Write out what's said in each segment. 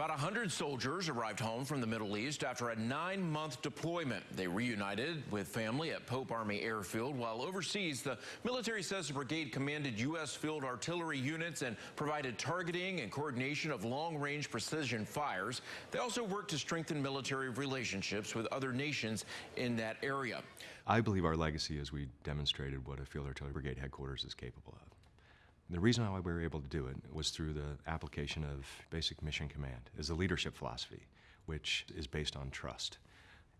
100 soldiers arrived home from the Middle East after a nine-month deployment. They reunited with family at Pope Army Airfield. While overseas, the military says the brigade commanded U.S. field artillery units and provided targeting and coordination of long-range precision fires. They also worked to strengthen military relationships with other nations in that area. I believe our legacy is we demonstrated what a Field Artillery Brigade headquarters is capable of. The reason why we were able to do it was through the application of basic mission command as a leadership philosophy, which is based on trust.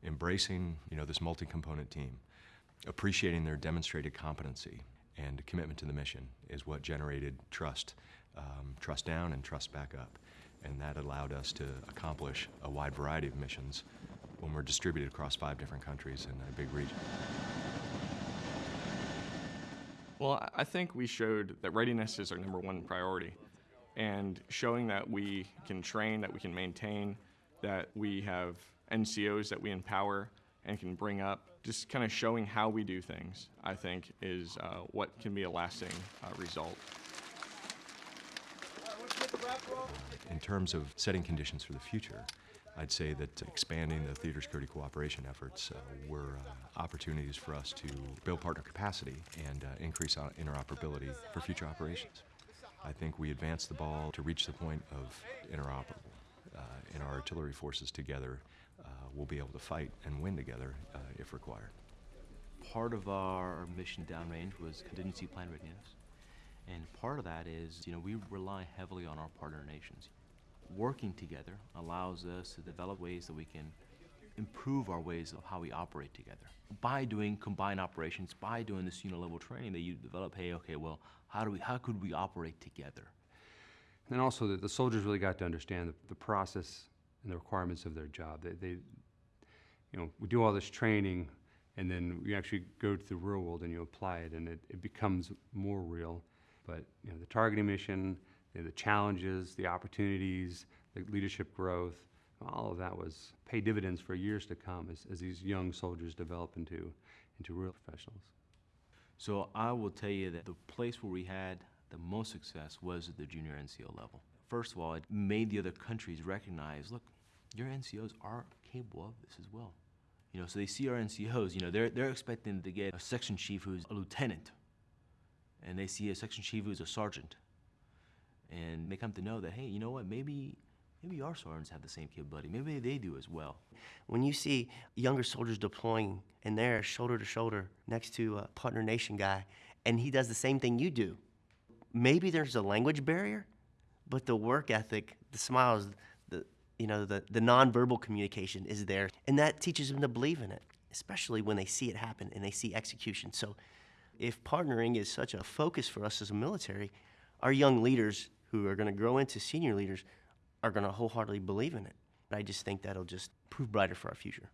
Embracing, you know, this multi-component team, appreciating their demonstrated competency and commitment to the mission is what generated trust, um, trust down and trust back up. And that allowed us to accomplish a wide variety of missions when we're distributed across five different countries in a big region. Well, I- think we showed that readiness is our number one priority. And showing that we can train, that we can maintain, that we have NCOs that we empower and can bring up, just kind of showing how we do things, I think, is uh, what can be a lasting uh, result. In terms of setting conditions for the future, I'd say that expanding the theater security cooperation efforts uh, were uh, opportunities for us to build partner capacity and uh, increase interoperability for future operations. I think we advanced the ball to reach the point of interoperable. Uh, and our artillery forces together uh, will be able to fight and win together uh, if required. part of our mission downrange was contingency plan readiness. And part of that is, you know, we rely heavily on our partner nations. Working together allows us to develop ways that we can improve our ways of how we operate together. By doing combined operations, by doing this unit level training that you develop, hey, okay, well, how do we how could we operate together? And also, the, the soldiers really got to understand the, the process and the requirements of their job. They, they, you know, we do all this training, and then you actually go to the real world and you apply it, and it, it becomes more real. But you know, the targeting mission, you know, the challenges, the opportunities, the leadership growth, all of that was pay dividends for years to come as, as these young soldiers develop into, into real professionals. So I will tell you that the place where we had the most success was at the junior NCO level. First of all, it made the other countries recognize, look, your NCOs are capable of this as well. You know, so they see our NCOs, you know, they're, they're expecting to get a section chief who's a lieutenant, and they see a section chief who's a sergeant. And they come to know that, hey, you know what, maybe, maybe our sergeants have the same capability. Maybe they do as well. When you see younger soldiers deploying and they're shoulder to shoulder next to a partner nation guy, and he does the same thing you do, maybe there's a language barrier, but the work ethic, the smiles, the you know the the nonverbal communication is there, and that teaches them to believe in it, especially when they see it happen and they see execution. So, if partnering is such a focus for us as a military, our young leaders who are going to grow into senior leaders are going to wholeheartedly believe in it. I just think that'll just prove brighter for our future.